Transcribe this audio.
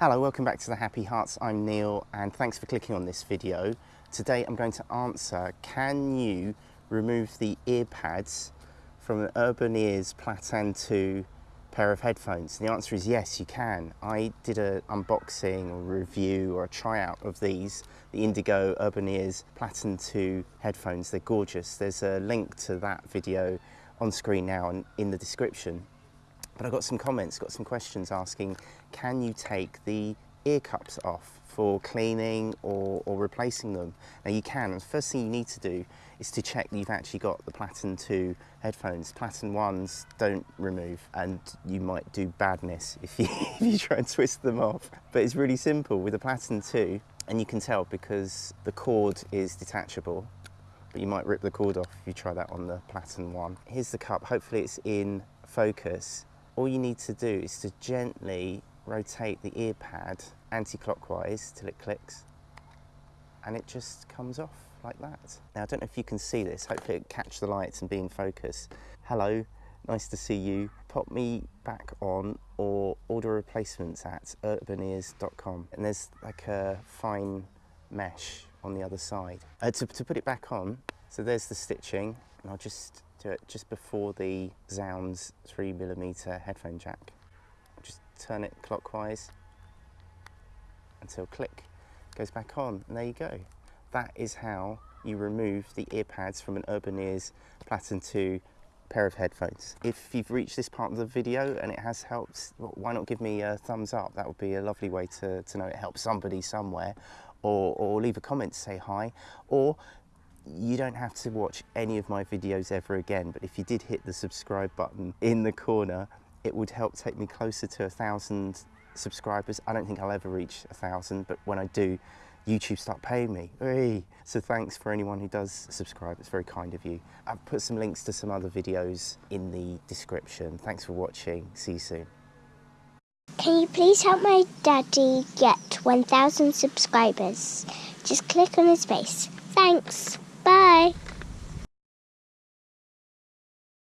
Hello, welcome back to the Happy Hearts. I'm Neil and thanks for clicking on this video. Today I'm going to answer, can you remove the ear pads from an Urban Ears Plattan 2 pair of headphones? And the answer is yes, you can. I did an unboxing or review or a tryout of these, the Indigo Urban Ears Plattan 2 headphones. They're gorgeous. There's a link to that video on screen now and in the description. But I got some comments, got some questions asking, can you take the ear cups off for cleaning or, or replacing them? Now you can, the first thing you need to do is to check that you've actually got the Plattan 2 headphones. Plattan 1s don't remove and you might do badness if you, if you try and twist them off. But it's really simple with the Plattan 2 and you can tell because the cord is detachable but you might rip the cord off if you try that on the Plattan 1. Here's the cup, hopefully it's in focus all you need to do is to gently rotate the ear pad anti-clockwise till it clicks and it just comes off like that. Now I don't know if you can see this, hopefully it catch the lights and be in focus. Hello, nice to see you. Pop me back on or order replacements at urbanears.com and there's like a fine mesh on the other side. Uh, to, to put it back on, so there's the stitching and I'll just do it just before the Zounds 3mm headphone jack. Just turn it clockwise until click goes back on and there you go. That is how you remove the ear pads from an Urban Ears Plattan 2 pair of headphones. If you've reached this part of the video and it has helped, why not give me a thumbs up? That would be a lovely way to, to know it helped somebody somewhere. Or, or leave a comment to say hi. Or you don't have to watch any of my videos ever again, but if you did hit the subscribe button in the corner, it would help take me closer to a thousand subscribers. I don't think I'll ever reach a thousand, but when I do, YouTube start paying me. Hey. So thanks for anyone who does subscribe, it's very kind of you. I've put some links to some other videos in the description. Thanks for watching, see you soon. Can you please help my daddy get 1,000 subscribers? Just click on his face. Thanks. Bye.